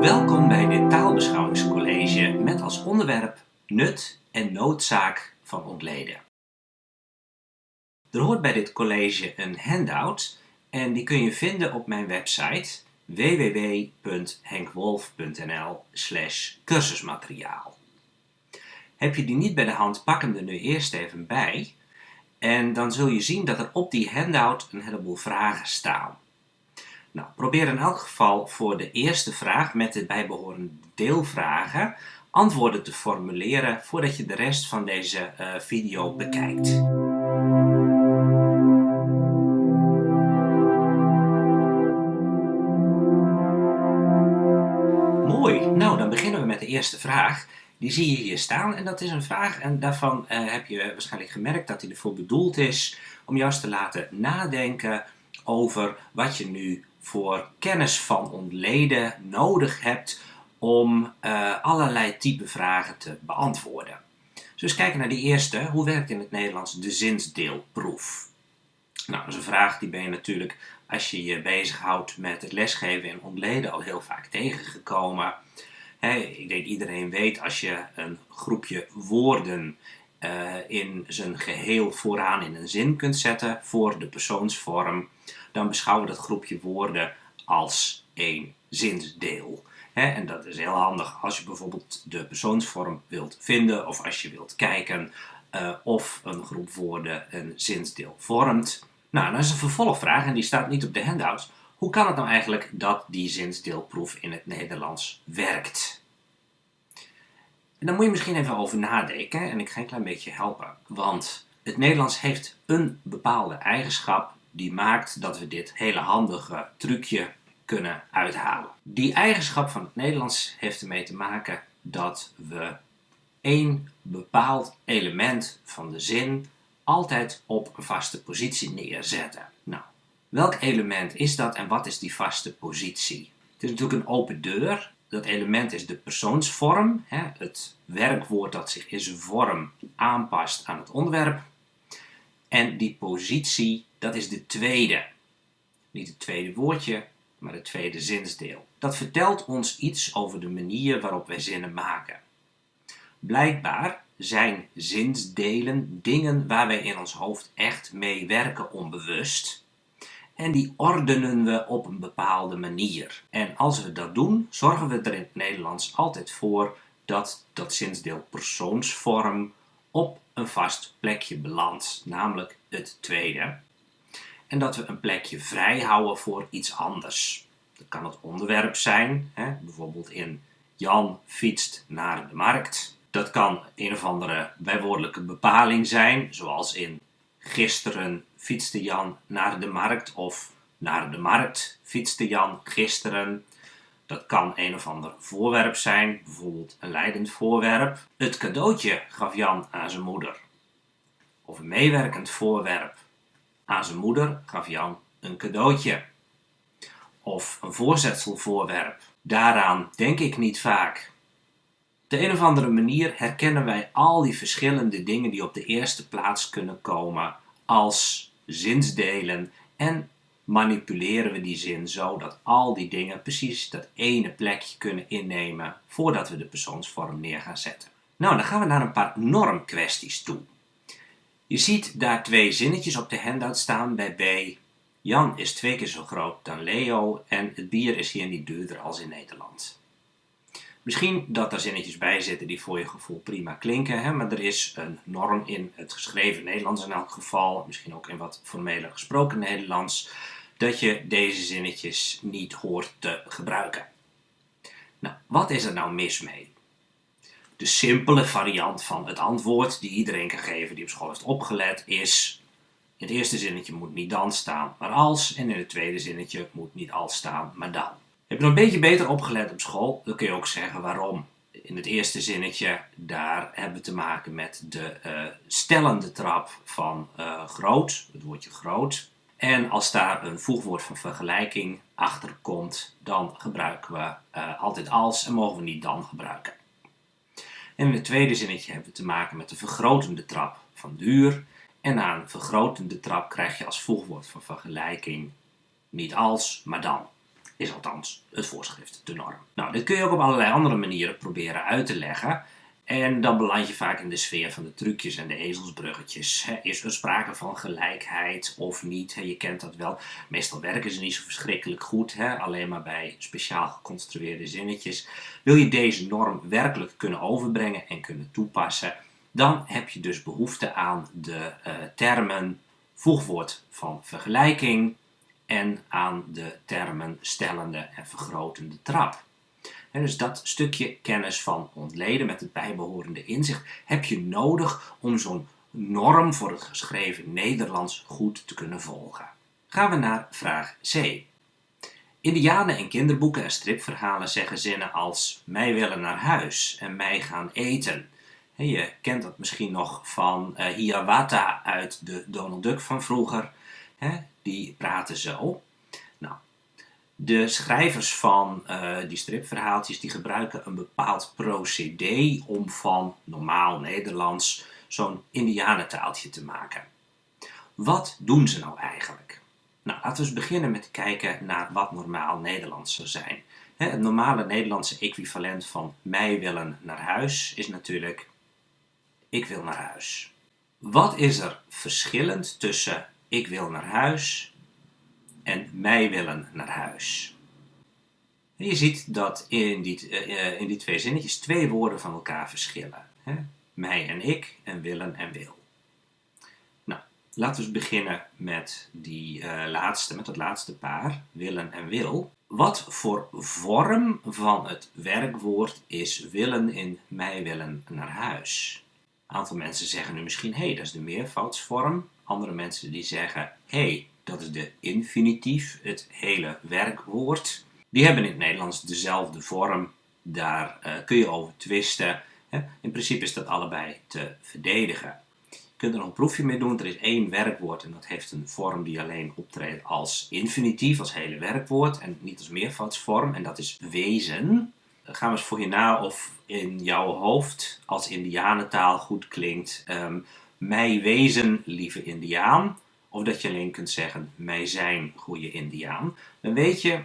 Welkom bij dit taalbeschouwingscollege met als onderwerp nut en noodzaak van ontleden. Er hoort bij dit college een handout en die kun je vinden op mijn website www.henkwolf.nl cursusmateriaal. Heb je die niet bij de hand, pak hem er nu eerst even bij en dan zul je zien dat er op die handout een heleboel vragen staan. Nou, probeer in elk geval voor de eerste vraag met de bijbehorende deelvragen antwoorden te formuleren voordat je de rest van deze uh, video bekijkt. Mooi, nou dan beginnen we met de eerste vraag. Die zie je hier staan en dat is een vraag en daarvan uh, heb je waarschijnlijk gemerkt dat hij ervoor bedoeld is om juist te laten nadenken over wat je nu voor kennis van ontleden nodig hebt om uh, allerlei type vragen te beantwoorden. Dus kijken naar die eerste. Hoe werkt in het Nederlands de zinsdeelproef? Nou, dat is een vraag die ben je natuurlijk, als je je bezighoudt met het lesgeven in ontleden, al heel vaak tegengekomen. Ik denk iedereen weet, als je een groepje woorden uh, in zijn geheel vooraan in een zin kunt zetten voor de persoonsvorm, dan beschouwen we dat groepje woorden als één zinsdeel. en dat is heel handig als je bijvoorbeeld de persoonsvorm wilt vinden of als je wilt kijken uh, of een groep woorden een zinsdeel vormt. Nou, dan is een vervolgvraag en die staat niet op de handouts. Hoe kan het nou eigenlijk dat die zinsdeelproef in het Nederlands werkt? En daar moet je misschien even over nadenken en ik ga een klein beetje helpen. Want het Nederlands heeft een bepaalde eigenschap die maakt dat we dit hele handige trucje kunnen uithalen. Die eigenschap van het Nederlands heeft ermee te maken dat we één bepaald element van de zin altijd op een vaste positie neerzetten. Nou, welk element is dat en wat is die vaste positie? Het is natuurlijk een open deur. Dat element is de persoonsvorm, hè, het werkwoord dat zich in zijn vorm aanpast aan het onderwerp. En die positie, dat is de tweede. Niet het tweede woordje, maar het tweede zinsdeel. Dat vertelt ons iets over de manier waarop wij zinnen maken. Blijkbaar zijn zinsdelen dingen waar wij in ons hoofd echt mee werken onbewust. En die ordenen we op een bepaalde manier. En als we dat doen, zorgen we er in het Nederlands altijd voor dat dat zinsdeel persoonsvorm op een vast plekje belandt, namelijk het tweede. En dat we een plekje vrij houden voor iets anders. Dat kan het onderwerp zijn, hè? bijvoorbeeld in Jan fietst naar de markt. Dat kan een of andere bijwoordelijke bepaling zijn, zoals in gisteren fietste Jan naar de markt of naar de markt fietste Jan gisteren. Dat kan een of ander voorwerp zijn, bijvoorbeeld een leidend voorwerp. Het cadeautje gaf Jan aan zijn moeder. Of een meewerkend voorwerp. Aan zijn moeder gaf Jan een cadeautje. Of een voorzetselvoorwerp. Daaraan denk ik niet vaak. De een of andere manier herkennen wij al die verschillende dingen die op de eerste plaats kunnen komen als zinsdelen en manipuleren we die zin zo dat al die dingen precies dat ene plekje kunnen innemen voordat we de persoonsvorm neer gaan zetten. Nou, dan gaan we naar een paar normkwesties toe. Je ziet daar twee zinnetjes op de handout staan bij B. Jan is twee keer zo groot dan Leo en het bier is hier niet duurder als in Nederland. Misschien dat er zinnetjes bij zitten die voor je gevoel prima klinken, hè, maar er is een norm in het geschreven Nederlands in elk geval, misschien ook in wat formele gesproken Nederlands, dat je deze zinnetjes niet hoort te gebruiken. Nou, wat is er nou mis mee? De simpele variant van het antwoord die iedereen kan geven die op school heeft opgelet is in het eerste zinnetje moet niet dan staan, maar als. En in het tweede zinnetje moet niet als staan, maar dan. Heb je nog een beetje beter opgelet op school, dan kun je ook zeggen waarom. In het eerste zinnetje, daar hebben we te maken met de uh, stellende trap van uh, groot, het woordje groot. En als daar een voegwoord van vergelijking achter komt, dan gebruiken we uh, altijd als en mogen we niet dan gebruiken. En in het tweede zinnetje hebben we te maken met de vergrotende trap van duur. En na een vergrotende trap krijg je als voegwoord van vergelijking niet als, maar dan. Is althans het voorschrift, de norm. Nou, dit kun je ook op allerlei andere manieren proberen uit te leggen. En dan beland je vaak in de sfeer van de trucjes en de ezelsbruggetjes. Is er sprake van gelijkheid of niet? Je kent dat wel. Meestal werken ze niet zo verschrikkelijk goed, alleen maar bij speciaal geconstrueerde zinnetjes. Wil je deze norm werkelijk kunnen overbrengen en kunnen toepassen, dan heb je dus behoefte aan de uh, termen voegwoord van vergelijking en aan de termen stellende en vergrotende trap. En dus dat stukje kennis van ontleden met het bijbehorende inzicht heb je nodig om zo'n norm voor het geschreven Nederlands goed te kunnen volgen. Gaan we naar vraag C. Indianen in kinderboeken en stripverhalen zeggen zinnen als mij willen naar huis en mij gaan eten. Je kent dat misschien nog van uh, Hiawatha uit de Donald Duck van vroeger. Die praten zo. Nou, de schrijvers van uh, die stripverhaaltjes die gebruiken een bepaald procedé om van normaal Nederlands zo'n indianentaaltje te maken. Wat doen ze nou eigenlijk? Nou, laten we eens beginnen met kijken naar wat normaal Nederlands zou zijn. Het normale Nederlandse equivalent van mij willen naar huis is natuurlijk ik wil naar huis. Wat is er verschillend tussen ik wil naar huis en mij willen naar huis? je ziet dat in die, uh, in die twee zinnetjes twee woorden van elkaar verschillen. Hè? Mij en ik en willen en wil. Nou, laten we beginnen met, die, uh, laatste, met dat laatste paar, willen en wil. Wat voor vorm van het werkwoord is willen in mij willen naar huis? Een aantal mensen zeggen nu misschien, hé, hey, dat is de meervoudsvorm. Andere mensen die zeggen, hey, dat is de infinitief, het hele werkwoord. Die hebben in het Nederlands dezelfde vorm. Daar uh, kun je over twisten. Hè? In principe is dat allebei te verdedigen. Je kunt er nog een proefje mee doen. Er is één werkwoord en dat heeft een vorm die alleen optreedt als infinitief, als hele werkwoord en niet als meervoudsvorm. En dat is wezen gaan we eens voor je na of in jouw hoofd als indianentaal goed klinkt. Um, mij wezen, lieve indiaan. Of dat je alleen kunt zeggen, mij zijn, goede indiaan. Dan weet je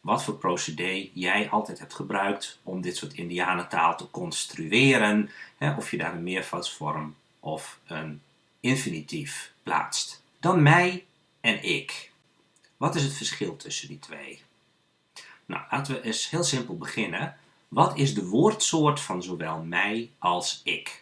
wat voor procedé jij altijd hebt gebruikt om dit soort indianentaal te construeren. Hè, of je daar een meervoudsvorm of een infinitief plaatst. Dan mij en ik. Wat is het verschil tussen die twee? Nou, laten we eens heel simpel beginnen. Wat is de woordsoort van zowel mij als ik?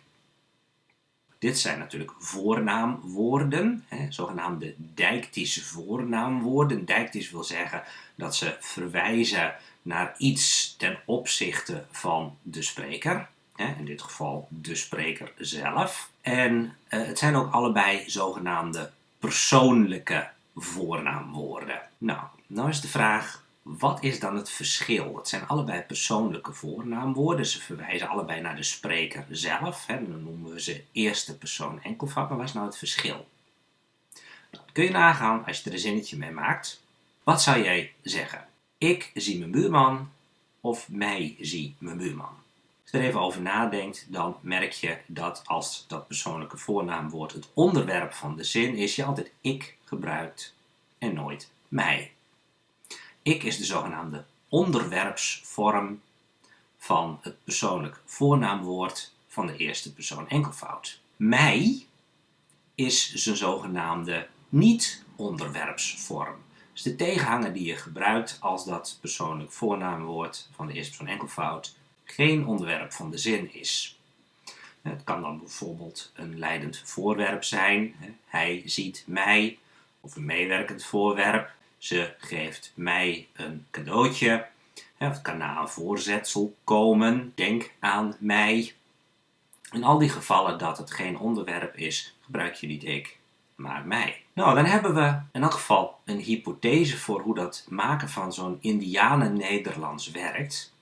Dit zijn natuurlijk voornaamwoorden, hè, zogenaamde dijktische voornaamwoorden. Dijktisch wil zeggen dat ze verwijzen naar iets ten opzichte van de spreker. Hè, in dit geval de spreker zelf. En eh, het zijn ook allebei zogenaamde persoonlijke voornaamwoorden. Nou, nou is de vraag, wat is dan het verschil? Het zijn allebei persoonlijke voornaamwoorden. Ze verwijzen allebei naar de spreker zelf. Hè. Dan noemen we ze eerste persoon enkelvoud. Maar wat is nou het verschil? Dat kun je nagaan als je er een zinnetje mee maakt. Wat zou jij zeggen? Ik zie mijn buurman of mij zie mijn buurman? Als je er even over nadenkt, dan merk je dat als dat persoonlijke voornaamwoord het onderwerp van de zin is, je altijd ik gebruikt en nooit mij. Ik is de zogenaamde onderwerpsvorm van het persoonlijk voornaamwoord van de eerste persoon enkelvoud. Mij is zijn zogenaamde niet-onderwerpsvorm. Dus de tegenhanger die je gebruikt als dat persoonlijk voornaamwoord van de eerste persoon enkelvoud geen onderwerp van de zin is. Het kan dan bijvoorbeeld een leidend voorwerp zijn. Hij ziet mij. Of een meewerkend voorwerp. Ze geeft mij een cadeautje. Het kan na een voorzetsel komen. Denk aan mij. In al die gevallen dat het geen onderwerp is, gebruik je niet ik, maar mij. Nou, dan hebben we in elk geval een hypothese voor hoe dat maken van zo'n Indianen-Nederlands werkt.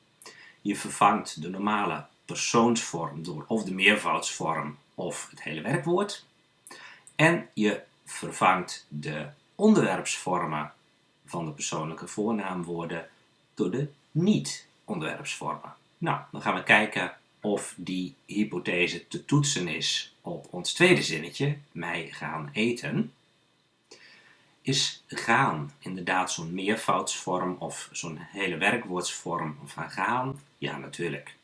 Je vervangt de normale persoonsvorm door of de meervoudsvorm of het hele werkwoord. En je vervangt de onderwerpsvormen van de persoonlijke voornaamwoorden door de niet-onderwerpsvormen. Nou, dan gaan we kijken of die hypothese te toetsen is op ons tweede zinnetje, mij gaan eten, is gaan inderdaad zo'n meervoudsvorm of zo'n hele werkwoordsvorm van gaan? Ja, natuurlijk.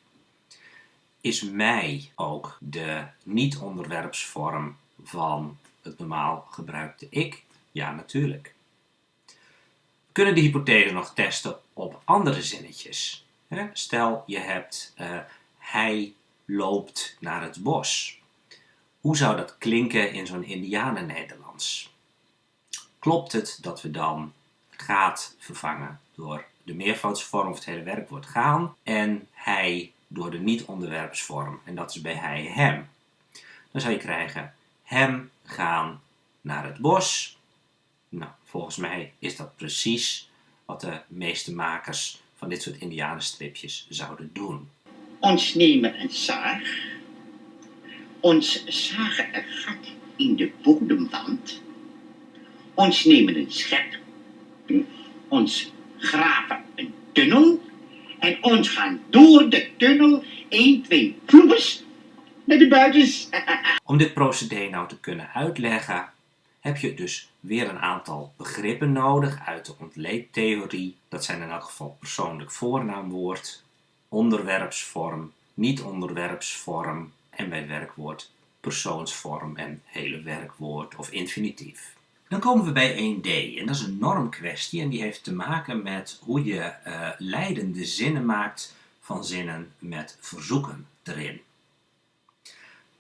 Is mij ook de niet-onderwerpsvorm van het normaal gebruikte ik? Ja, natuurlijk. Kunnen de hypothese nog testen op andere zinnetjes. Stel, je hebt uh, hij loopt naar het bos. Hoe zou dat klinken in zo'n Indianen-Nederlands? Klopt het dat we dan gaat vervangen door de meervoudsvorm of het hele werkwoord gaan en hij door de niet-onderwerpsvorm en dat is bij hij hem. Dan zou je krijgen hem gaan naar het bos. Nou, volgens mij is dat precies wat de meeste makers van dit soort indianenstripjes zouden doen. Ons nemen een zaag, ons zagen een gat in de bodemwand, ons nemen een schep, ons graven een tunnel. En ons gaan door de tunnel. 1, 2, vloepers naar de buitens. Om dit procedé nou te kunnen uitleggen, heb je dus weer een aantal begrippen nodig uit de ontleedtheorie. Dat zijn in elk geval persoonlijk voornaamwoord, onderwerpsvorm, niet-onderwerpsvorm en bij werkwoord persoonsvorm en hele werkwoord of infinitief. Dan komen we bij 1D en dat is een normkwestie en die heeft te maken met hoe je uh, leidende zinnen maakt van zinnen met verzoeken erin.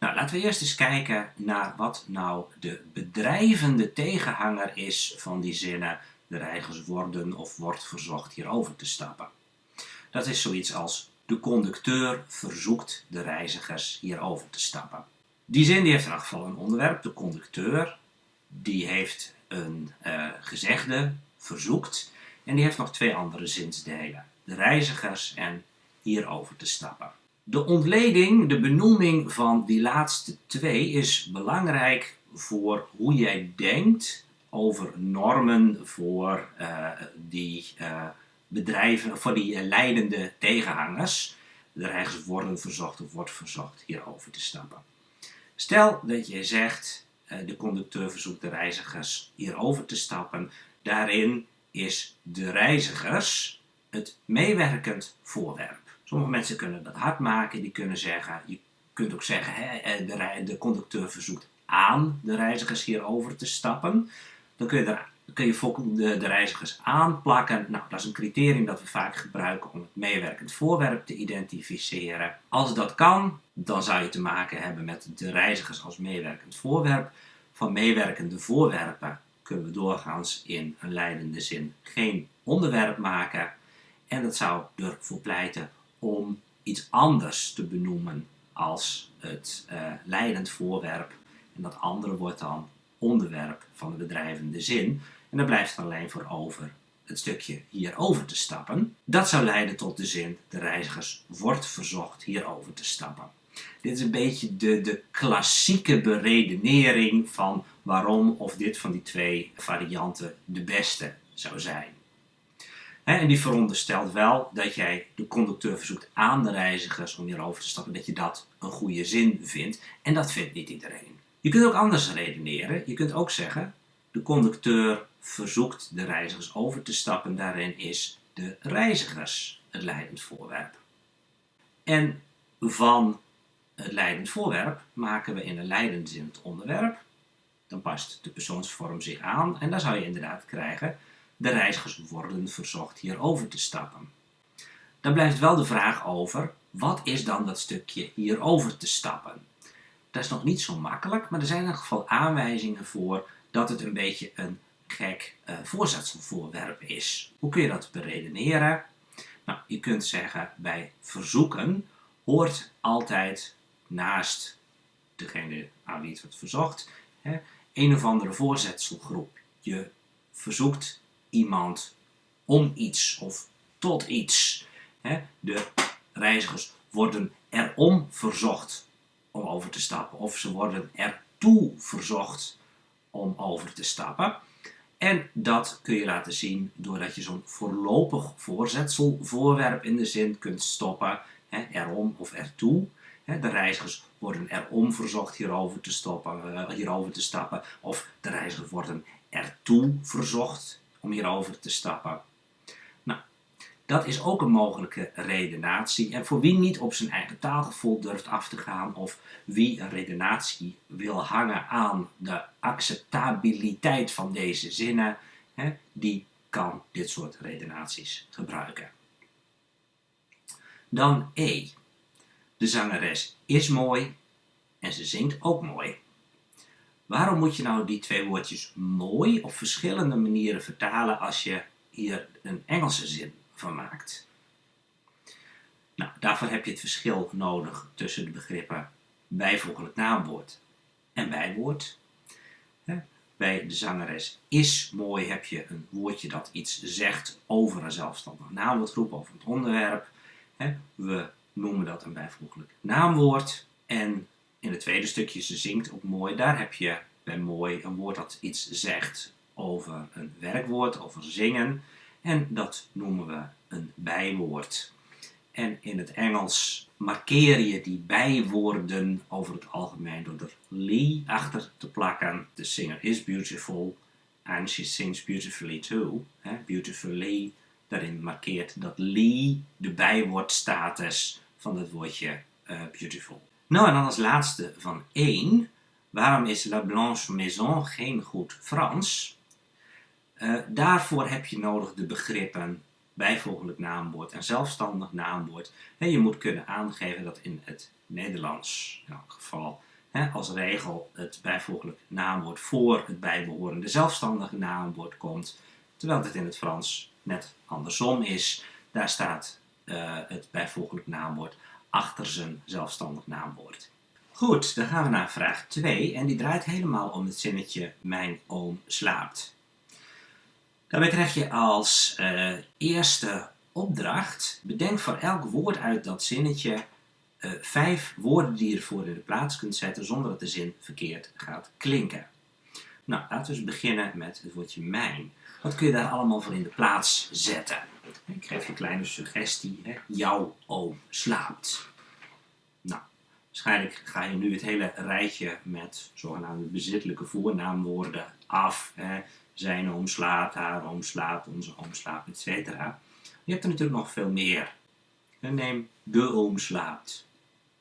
Nou, laten we eerst eens kijken naar wat nou de bedrijvende tegenhanger is van die zinnen de reizigers worden of wordt verzocht hierover te stappen. Dat is zoiets als de conducteur verzoekt de reizigers hierover te stappen. Die zin die heeft in elk geval een onderwerp, de conducteur. Die heeft een uh, gezegde, verzoekt. En die heeft nog twee andere zinsdelen. De reizigers en hierover te stappen. De ontleding, de benoeming van die laatste twee is belangrijk voor hoe jij denkt over normen voor uh, die uh, bedrijven, voor die leidende tegenhangers. De reizigers worden verzocht of wordt verzocht hierover te stappen. Stel dat je zegt, de conducteur verzoekt de reizigers hierover te stappen. Daarin is de reizigers het meewerkend voorwerp. Sommige mensen kunnen dat hard maken, die kunnen zeggen, je kunt ook zeggen, hè, eh, de, de conducteur verzoekt aan de reizigers hierover te stappen. Dan kun je, kun je de, de reizigers aanplakken. Nou, dat is een criterium dat we vaak gebruiken om het meewerkend voorwerp te identificeren. Als dat kan, dan zou je te maken hebben met de reizigers als meewerkend voorwerp. Van meewerkende voorwerpen kunnen we doorgaans in een leidende zin geen onderwerp maken. En dat zou ervoor pleiten om iets anders te benoemen als het uh, leidend voorwerp. En dat andere wordt dan onderwerp van de bedrijvende zin. En daar blijft er alleen voor over het stukje hierover te stappen. Dat zou leiden tot de zin, de reizigers wordt verzocht hierover te stappen. Dit is een beetje de, de klassieke beredenering van waarom of dit van die twee varianten de beste zou zijn. En die veronderstelt wel dat jij de conducteur verzoekt aan de reizigers om hierover te stappen, dat je dat een goede zin vindt. En dat vindt niet iedereen. Je kunt ook anders redeneren. Je kunt ook zeggen, de conducteur verzoekt de reizigers over te stappen. Daarin is de reizigers het leidend voorwerp. En van het leidend voorwerp maken we in een leidende zin het onderwerp. Dan past de persoonsvorm zich aan en dan zou je inderdaad krijgen de reizigers worden verzocht hierover te stappen. Dan blijft wel de vraag over, wat is dan dat stukje hierover te stappen? Dat is nog niet zo makkelijk, maar er zijn in ieder geval aanwijzingen voor dat het een beetje een gek uh, voorzetselvoorwerp is. Hoe kun je dat beredeneren? Nou, je kunt zeggen, bij verzoeken hoort altijd naast degene aan wie het wordt verzocht, hè, een of andere voorzetselgroep. Je verzoekt iemand om iets of tot iets. De reizigers worden erom verzocht om over te stappen of ze worden ertoe verzocht om over te stappen. En dat kun je laten zien doordat je zo'n voorlopig voorzetselvoorwerp in de zin kunt stoppen. erom of ertoe. De reizigers worden erom verzocht hierover te, stoppen, eh, hierover te stappen. Of de reizigers worden ertoe verzocht om hierover te stappen. Nou, dat is ook een mogelijke redenatie. En voor wie niet op zijn eigen taalgevoel durft af te gaan of wie een redenatie wil hangen aan de acceptabiliteit van deze zinnen, hè, die kan dit soort redenaties gebruiken. Dan E. De zangeres is mooi en ze zingt ook mooi. Waarom moet je nou die twee woordjes mooi op verschillende manieren vertalen als je hier een Engelse zin van maakt? Nou, daarvoor heb je het verschil nodig tussen de begrippen bijvoeglijk naamwoord en bijwoord. Bij de zangeres is mooi heb je een woordje dat iets zegt over een zelfstandig naamwoordgroep, over het onderwerp. We noemen dat een bijvoeglijk naamwoord. En in het tweede stukje, ze zingt ook mooi, daar heb je bij mooi een woord dat iets zegt over een werkwoord, over zingen. En dat noemen we een bijwoord. En in het Engels markeer je die bijwoorden over het algemeen door er Lee achter te plakken. De singer is beautiful and she sings beautifully too. Beautifully, daarin markeert dat Lee de bijwoordstatus van het woordje uh, beautiful. Nou, en dan als laatste van één. Waarom is La Blanche Maison geen goed Frans? Uh, daarvoor heb je nodig de begrippen bijvoeglijk naamwoord en zelfstandig naamwoord. En je moet kunnen aangeven dat in het Nederlands, in elk geval, hè, als regel het bijvoeglijk naamwoord voor het bijbehorende zelfstandige naamwoord komt, terwijl het in het Frans net andersom is. Daar staat uh, het bijvoeglijk naamwoord achter zijn zelfstandig naamwoord. Goed, dan gaan we naar vraag 2 en die draait helemaal om het zinnetje mijn oom slaapt. Daarbij krijg je als uh, eerste opdracht, bedenk voor elk woord uit dat zinnetje uh, vijf woorden die je ervoor in de plaats kunt zetten zonder dat de zin verkeerd gaat klinken. Nou, laten we eens beginnen met het woordje mijn. Wat kun je daar allemaal voor in de plaats zetten? Ik geef je een kleine suggestie. Hè? Jouw oom slaapt. Nou, waarschijnlijk ga je nu het hele rijtje met zogenaamde bezittelijke voornaamwoorden af. Hè? Zijn oom slaapt, haar oom slaapt, onze oom slaapt, etc. Je hebt er natuurlijk nog veel meer. Neem de oom slaapt.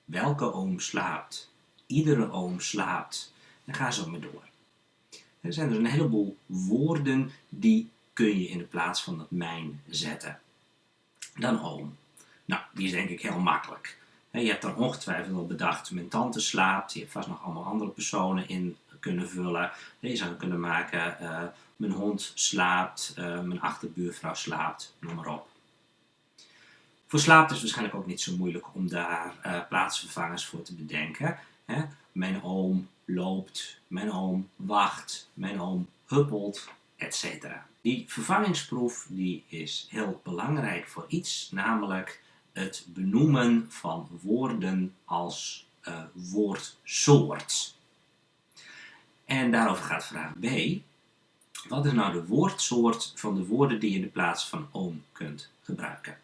Welke oom slaapt? Iedere oom slaapt. En ga zo maar door. Er zijn dus een heleboel woorden die kun je in de plaats van dat mijn zetten. Dan oom. Nou, die is denk ik heel makkelijk. Je hebt er ongetwijfeld al bedacht, mijn tante slaapt. Je hebt vast nog allemaal andere personen in kunnen vullen. Je zou kunnen maken, uh, mijn hond slaapt, uh, mijn achterbuurvrouw slaapt, noem maar op. Voor slaapt is het waarschijnlijk ook niet zo moeilijk om daar uh, plaatsvervangers voor te bedenken. Hè? Mijn oom loopt, mijn oom wacht, mijn oom huppelt, etc. Die vervangingsproef die is heel belangrijk voor iets, namelijk het benoemen van woorden als uh, woordsoort. En daarover gaat vraag B. Wat is nou de woordsoort van de woorden die je in de plaats van oom kunt gebruiken?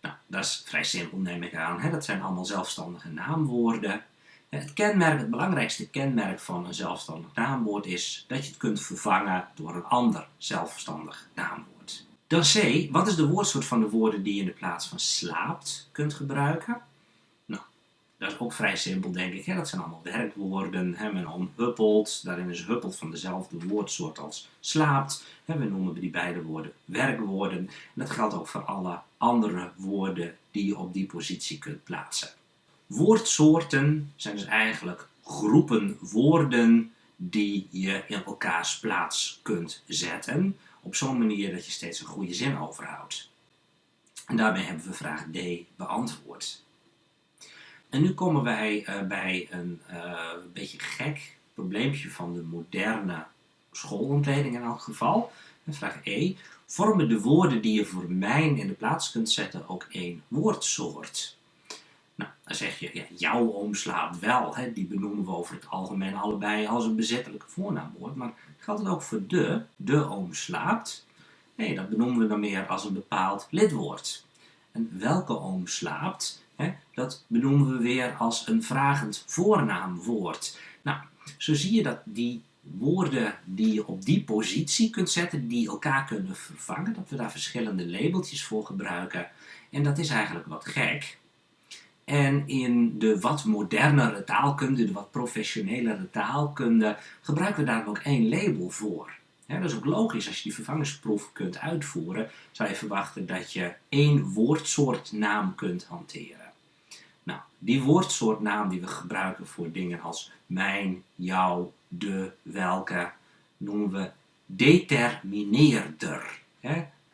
Nou, dat is vrij simpel neem ik aan. Hè? Dat zijn allemaal zelfstandige naamwoorden. Het kenmerk, het belangrijkste kenmerk van een zelfstandig naamwoord is dat je het kunt vervangen door een ander zelfstandig naamwoord. Dan C, wat is de woordsoort van de woorden die je in de plaats van slaapt kunt gebruiken? Nou, dat is ook vrij simpel denk ik. Hè? Dat zijn allemaal werkwoorden. Hè? Men omhuppelt, daarin is huppelt van dezelfde woordsoort als slaapt. We noemen die beide woorden werkwoorden. En dat geldt ook voor alle andere woorden die je op die positie kunt plaatsen. Woordsoorten zijn dus eigenlijk groepen woorden die je in elkaars plaats kunt zetten op zo'n manier dat je steeds een goede zin overhoudt. En daarmee hebben we vraag D beantwoord. En nu komen wij uh, bij een uh, beetje gek probleempje van de moderne schoolontleding in elk geval. Vraag E. Vormen de woorden die je voor mijn in de plaats kunt zetten ook één woordsoort? Nou, dan zeg je, ja, jouw oom slaapt wel. Hè? Die benoemen we over het algemeen allebei als een bezettelijke voornaamwoord. Maar geldt het ook voor de? De oom slaapt? Nee, dat benoemen we dan meer als een bepaald lidwoord. En welke oom slaapt, hè, dat benoemen we weer als een vragend voornaamwoord. Nou, zo zie je dat die woorden die je op die positie kunt zetten, die elkaar kunnen vervangen, dat we daar verschillende labeltjes voor gebruiken. En dat is eigenlijk wat gek. En in de wat modernere taalkunde, de wat professionelere taalkunde, gebruiken we daar ook één label voor. dat is ook logisch, als je die vervangingsproef kunt uitvoeren, zou je verwachten dat je één woordsoortnaam kunt hanteren. Nou, die woordsoortnaam die we gebruiken voor dingen als mijn, jou, de, welke, noemen we determineerder.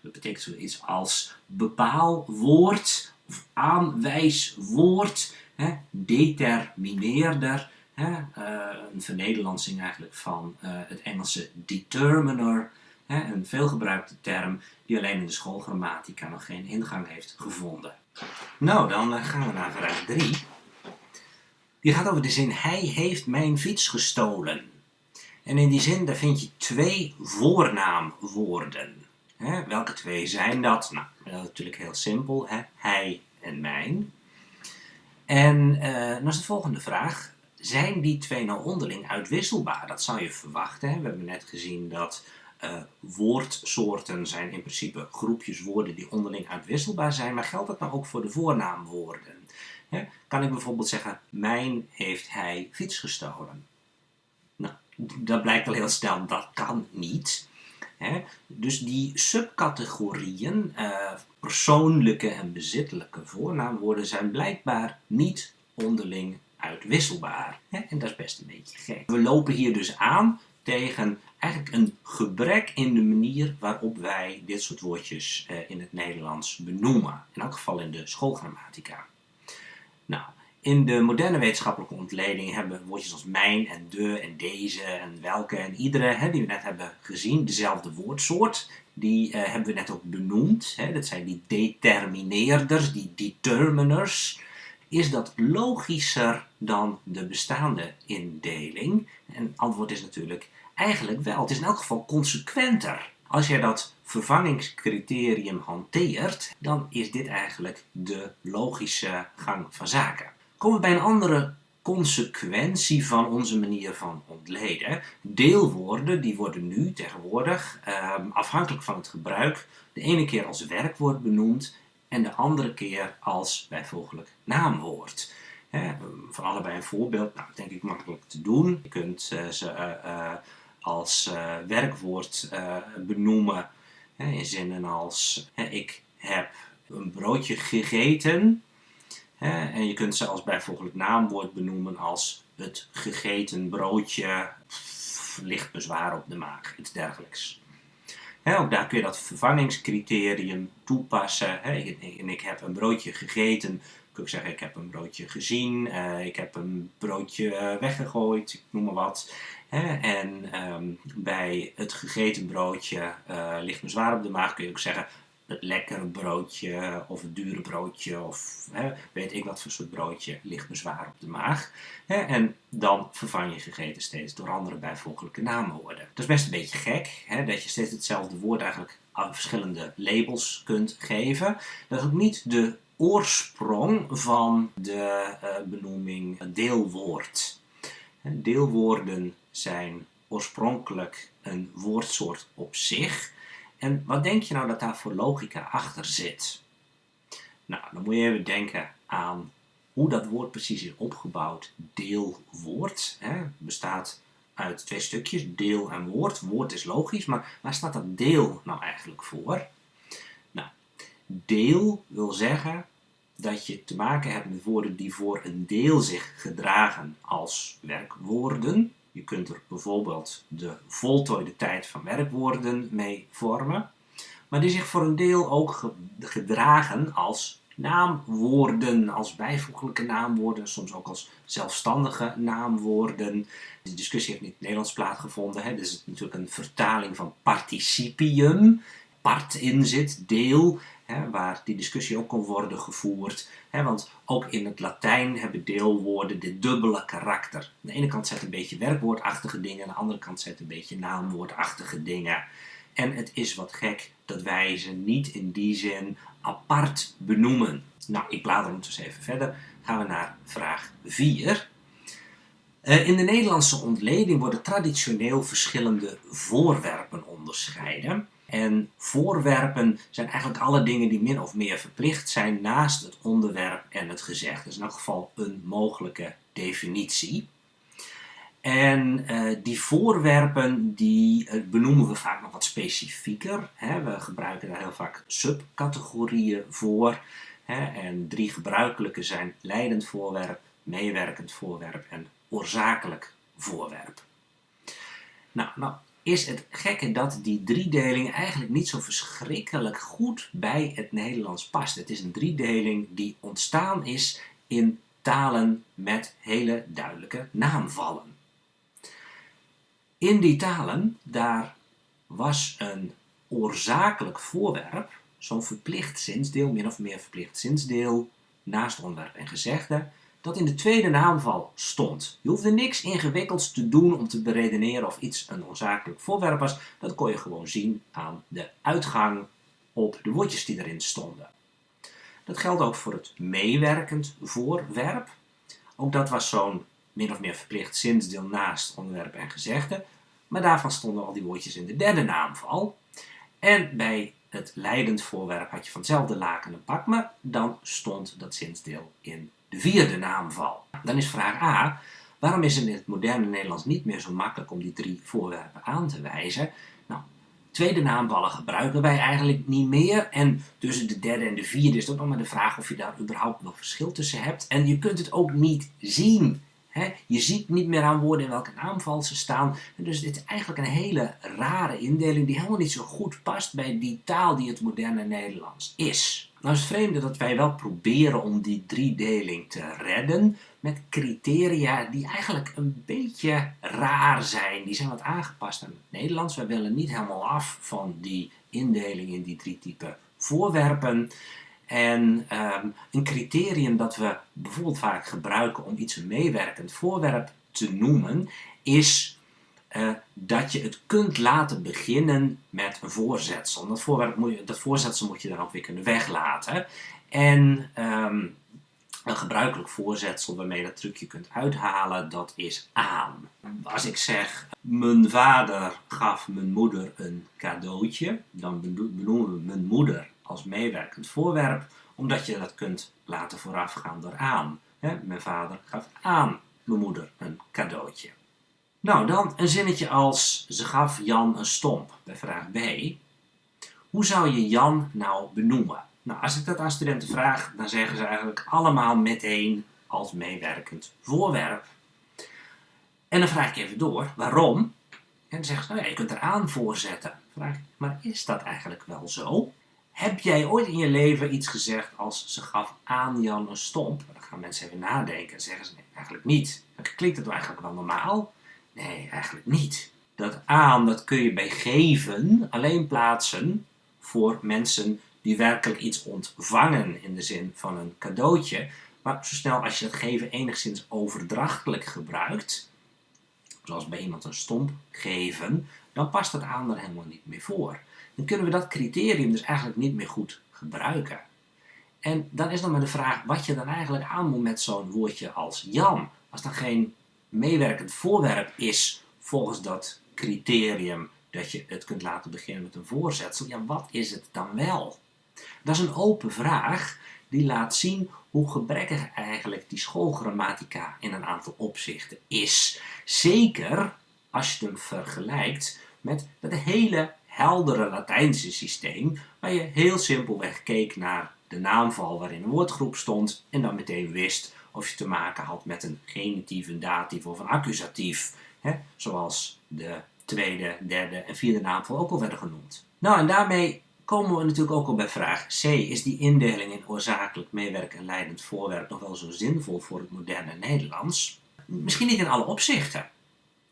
Dat betekent zoiets als bepaalwoord aanwijswoord, hè, determineerder. Hè, uh, een vernederlandsing eigenlijk van uh, het Engelse determiner. Hè, een veelgebruikte term die alleen in de schoolgrammatica nog geen ingang heeft gevonden. Nou, dan uh, gaan we naar vraag 3. Die gaat over de zin Hij heeft mijn fiets gestolen. En in die zin daar vind je twee voornaamwoorden. Hè, welke twee zijn dat? Nou, dat is natuurlijk heel simpel. Hè? Hij en mijn. En uh, dan is de volgende vraag. Zijn die twee nou onderling uitwisselbaar? Dat zou je verwachten. Hè? We hebben net gezien dat uh, woordsoorten zijn in principe groepjes woorden die onderling uitwisselbaar zijn. Maar geldt dat nou ook voor de voornaamwoorden? Hè? Kan ik bijvoorbeeld zeggen, mijn heeft hij fiets gestolen? Nou, dat blijkt al heel snel, dat kan niet. Hè? Dus die subcategorieën, uh, persoonlijke en bezittelijke voornaamwoorden, zijn blijkbaar niet onderling uitwisselbaar. Hè? En dat is best een beetje gek. We lopen hier dus aan tegen eigenlijk een gebrek in de manier waarop wij dit soort woordjes uh, in het Nederlands benoemen. In elk geval in de schoolgrammatica. Nou, in de moderne wetenschappelijke ontleding hebben we woordjes als mijn en de en deze en welke en iedere, hè, die we net hebben gezien, dezelfde woordsoort. Die uh, hebben we net ook benoemd. Hè, dat zijn die determineerders, die determiners. Is dat logischer dan de bestaande indeling? En antwoord is natuurlijk eigenlijk wel. Het is in elk geval consequenter. Als je dat vervangingscriterium hanteert, dan is dit eigenlijk de logische gang van zaken we bij een andere consequentie van onze manier van ontleden. Deelwoorden die worden nu tegenwoordig, ehm, afhankelijk van het gebruik, de ene keer als werkwoord benoemd en de andere keer als bijvoeglijk naamwoord. He, van allebei een voorbeeld, nou, denk ik makkelijk te doen. Je kunt uh, ze uh, als uh, werkwoord benoemen in zinnen als ik heb een broodje gegeten en je kunt ze als bijvoeglijk naamwoord benoemen als het gegeten broodje, licht bezwaar op de maag, iets dergelijks. ook daar kun je dat vervangingscriterium toepassen. en ik heb een broodje gegeten, kun ik zeggen ik heb een broodje gezien, uh, ik heb een broodje weggegooid, ik noem maar wat. en um, bij het gegeten broodje ligt me zwaar op de maag, kun je ook zeggen lekkere broodje of het dure broodje of hè, weet ik wat voor soort broodje ligt me zwaar op de maag. Hè, en dan vervang je gegeten steeds door andere bijvoeglijke naamwoorden. Dat is best een beetje gek, hè, dat je steeds hetzelfde woord eigenlijk aan verschillende labels kunt geven. Dat is ook niet de oorsprong van de uh, benoeming deelwoord. Deelwoorden zijn oorspronkelijk een woordsoort op zich. En wat denk je nou dat daar voor logica achter zit? Nou, dan moet je even denken aan hoe dat woord precies is opgebouwd. Deelwoord hè, bestaat uit twee stukjes, deel en woord. Woord is logisch, maar waar staat dat deel nou eigenlijk voor? Nou, deel wil zeggen dat je te maken hebt met woorden die voor een deel zich gedragen als werkwoorden. Je kunt er bijvoorbeeld de voltooide tijd van werkwoorden mee vormen, maar die zich voor een deel ook gedragen als naamwoorden, als bijvoeglijke naamwoorden, soms ook als zelfstandige naamwoorden. De discussie heeft niet in het Nederlands plaatsgevonden, hè? dus het is natuurlijk een vertaling van participium, part in zit, deel, hè, waar die discussie ook kon worden gevoerd. Hè, want ook in het Latijn hebben deelwoorden dit dubbele karakter. Aan de ene kant zet een beetje werkwoordachtige dingen, aan de andere kant zet een beetje naamwoordachtige dingen. En het is wat gek dat wij ze niet in die zin apart benoemen. Nou, ik blader ondertussen even verder. Gaan we naar vraag 4. Uh, in de Nederlandse ontleding worden traditioneel verschillende voorwerpen onderscheiden. En voorwerpen zijn eigenlijk alle dingen die min of meer verplicht zijn naast het onderwerp en het gezegd. Dat is in elk geval een mogelijke definitie. En uh, die voorwerpen die uh, benoemen we vaak nog wat specifieker. Hè. We gebruiken daar heel vaak subcategorieën voor. Hè. En drie gebruikelijke zijn leidend voorwerp, meewerkend voorwerp en oorzakelijk voorwerp. Nou, nou is het gekke dat die driedeling eigenlijk niet zo verschrikkelijk goed bij het Nederlands past. Het is een driedeling die ontstaan is in talen met hele duidelijke naamvallen. In die talen, daar was een oorzakelijk voorwerp, zo'n verplicht zinsdeel, min of meer verplicht zinsdeel, naast onderwerp en gezegde, dat in de tweede naamval stond. Je hoefde niks ingewikkelds te doen om te beredeneren of iets een oorzakelijk voorwerp was. Dat kon je gewoon zien aan de uitgang op de woordjes die erin stonden. Dat geldt ook voor het meewerkend voorwerp. Ook dat was zo'n min of meer verplicht zinsdeel naast onderwerp en gezegde. Maar daarvan stonden al die woordjes in de derde naamval. En bij het leidend voorwerp had je van hetzelfde laken een pak, maar dan stond dat zinsdeel in de vierde naamval. Dan is vraag A, waarom is het in het moderne Nederlands niet meer zo makkelijk om die drie voorwerpen aan te wijzen? Nou, tweede naamvallen gebruiken wij eigenlijk niet meer. En tussen de derde en de vierde is het ook nog maar de vraag of je daar überhaupt nog verschil tussen hebt. En je kunt het ook niet zien. je ziet niet meer aan woorden in welke naamval ze staan. dus dit is eigenlijk een hele rare indeling die helemaal niet zo goed past bij die taal die het moderne Nederlands is. Nou is het vreemde dat wij wel proberen om die driedeling te redden met criteria die eigenlijk een beetje raar zijn. Die zijn wat aangepast aan het Nederlands. Wij willen niet helemaal af van die indeling in die drie typen voorwerpen. En um, een criterium dat we bijvoorbeeld vaak gebruiken om iets een meewerkend voorwerp te noemen, is uh, dat je het kunt laten beginnen met een voorzetsel. Dat, voorwerp moet je, dat voorzetsel moet je dan ook weer kunnen weglaten. En um, een gebruikelijk voorzetsel waarmee je dat trucje kunt uithalen, dat is aan. Als ik zeg, mijn vader gaf mijn moeder een cadeautje, dan benoemen we mijn moeder als meewerkend voorwerp, omdat je dat kunt laten voorafgaan door aan. mijn vader gaf aan mijn moeder een cadeautje. Nou, dan een zinnetje als ze gaf Jan een stomp bij vraag B. Hoe zou je Jan nou benoemen? Nou, als ik dat aan studenten vraag, dan zeggen ze eigenlijk allemaal meteen als meewerkend voorwerp. En dan vraag ik even door, waarom? En dan zeggen ze, nou ja, je kunt er aan voorzetten. Vraag ik, maar is dat eigenlijk wel zo? Heb jij ooit in je leven iets gezegd als ze gaf aan Jan een stomp? Dan gaan mensen even nadenken en zeggen ze, nee, eigenlijk niet. Dan klinkt het eigenlijk wel normaal. Nee, eigenlijk niet. Dat aan, dat kun je bij geven alleen plaatsen voor mensen die werkelijk iets ontvangen in de zin van een cadeautje. Maar zo snel als je dat geven enigszins overdrachtelijk gebruikt, zoals bij iemand een stomp geven, dan past dat aan er helemaal niet meer voor. Dan kunnen we dat criterium dus eigenlijk niet meer goed gebruiken. En dan is dan maar de vraag wat je dan eigenlijk aan moet met zo'n woordje als Jan. Als dan geen meewerkend voorwerp is volgens dat criterium dat je het kunt laten beginnen met een voorzetsel, ja wat is het dan wel? Dat is een open vraag die laat zien hoe gebrekkig eigenlijk die schoolgrammatica in een aantal opzichten is. Zeker als je hem vergelijkt met het hele heldere Latijnse systeem, waar je heel simpelweg keek naar de naamval waarin een woordgroep stond en dan meteen wist of je te maken had met een genitief, een datief of een accusatief. Hè? Zoals de tweede, derde en vierde naamval ook al werden genoemd. Nou, en daarmee komen we natuurlijk ook al bij vraag C. Is die indeling in oorzakelijk, meewerk en leidend voorwerp nog wel zo zinvol voor het moderne Nederlands? Misschien niet in alle opzichten.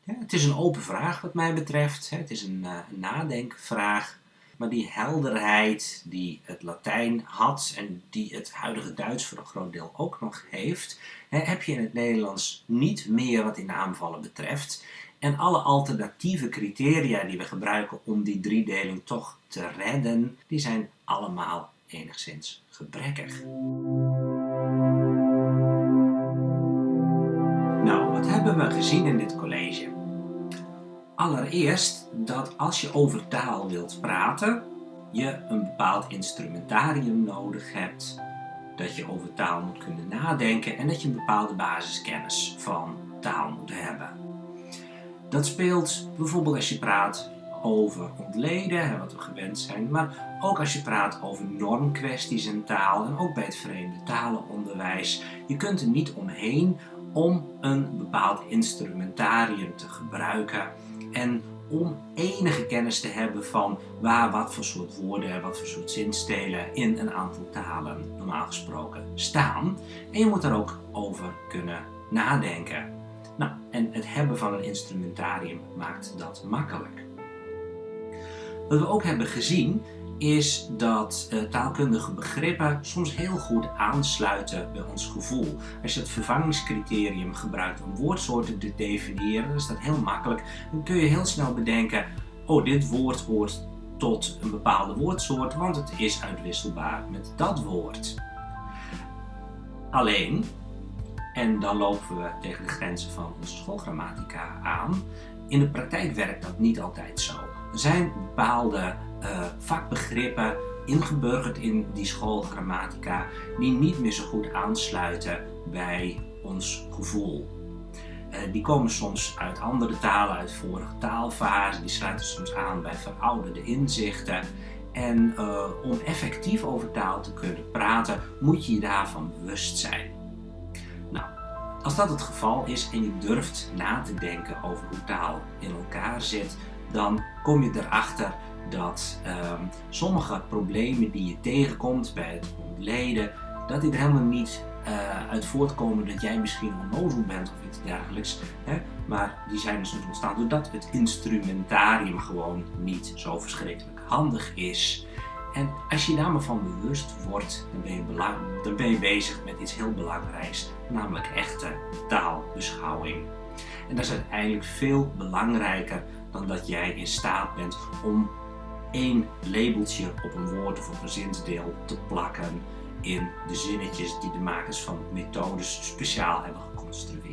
Het is een open vraag wat mij betreft. Het is een, uh, nadenkvraag. Maar die helderheid die het Latijn had en die het huidige Duits voor een groot deel ook nog heeft, heb je in het Nederlands niet meer wat die naamvallen betreft. En alle alternatieve criteria die we gebruiken om die driedeling toch te redden, die zijn allemaal enigszins gebrekkig. Nou, wat hebben we gezien in dit college? Allereerst dat als je over taal wilt praten, je een bepaald instrumentarium nodig hebt, dat je over taal moet kunnen nadenken en dat je een bepaalde basiskennis van taal moet hebben. Dat speelt bijvoorbeeld als je praat over ontleden, wat we gewend zijn, maar ook als je praat over normkwesties in taal en ook bij het vreemde talenonderwijs. Je kunt er niet omheen om een bepaald instrumentarium te gebruiken en om enige kennis te hebben van waar wat voor soort woorden en wat voor soort zinstelen in een aantal talen normaal gesproken staan. En je moet daar ook over kunnen nadenken. Nou, en het hebben van een instrumentarium maakt dat makkelijk. Wat we ook hebben gezien is dat uh, taalkundige begrippen soms heel goed aansluiten bij ons gevoel. Als je het vervangingscriterium gebruikt om woordsoorten te definiëren, dan is dat heel makkelijk. Dan kun je heel snel bedenken, oh dit woord hoort tot een bepaalde woordsoort, want het is uitwisselbaar met dat woord. Alleen, en dan lopen we tegen de grenzen van onze schoolgrammatica aan, in de praktijk werkt dat niet altijd zo. Er zijn bepaalde uh, vakbegrippen ingeburgerd in die schoolgrammatica die niet meer zo goed aansluiten bij ons gevoel. Uh, die komen soms uit andere talen, uit vorige taalfasen, die sluiten soms aan bij verouderde inzichten. En uh, om effectief over taal te kunnen praten, moet je je daarvan bewust zijn. Nou, als dat het geval is en je durft na te denken over hoe taal in elkaar zit, dan kom je erachter dat um, sommige problemen die je tegenkomt bij het ontleden, dat er helemaal niet uh, uit voortkomen dat jij misschien onnozel bent of iets dergelijks. Hè? Maar die zijn dus ontstaan doordat het instrumentarium gewoon niet zo verschrikkelijk handig is. En als je daar maar van bewust wordt, dan ben, je dan ben je bezig met iets heel belangrijks, namelijk echte taalbeschouwing. En dat is uiteindelijk veel belangrijker dan dat jij in staat bent om één labeltje op een woord of een zinsdeel te plakken in de zinnetjes die de makers van methodes speciaal hebben geconstrueerd.